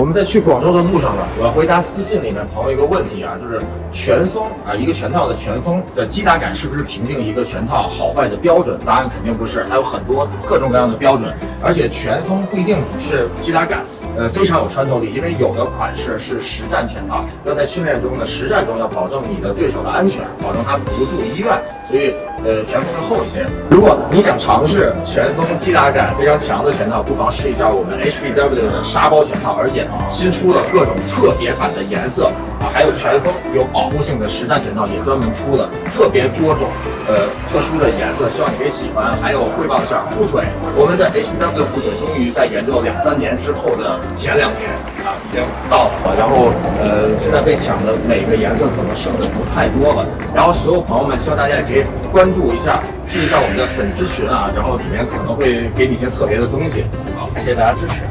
我们在去广州的路上呢，我要回答私信里面朋友一个问题啊，就是全封啊，一个全套的全封的击打感是不是评定一个全套好坏的标准？答案肯定不是，它有很多各种各样的标准，而且全封不一定是击打感。呃，非常有穿透力，因为有的款式是实战拳套，要在训练中的实战中要保证你的对手的安全，保证他不住医院，所以呃全封会厚一些。如果你想尝试拳风击打感非常强的拳套，不妨试一下我们 HBW 的沙包拳套，而且新出了各种特别版的颜色啊，还有拳风有保护性的实战拳套也专门出了特别多种呃特殊的颜色，希望你可以喜欢。还有汇报一下护腿，我们的 HBW 护腿终于在研究了两三年之后的。前两天啊，已经到了，然后呃，现在被抢的每个颜色可能剩的不太多了。然后所有朋友们，希望大家也可以关注一下，进一下我们的粉丝群啊，然后里面可能会给你一些特别的东西。好，谢谢大家支持。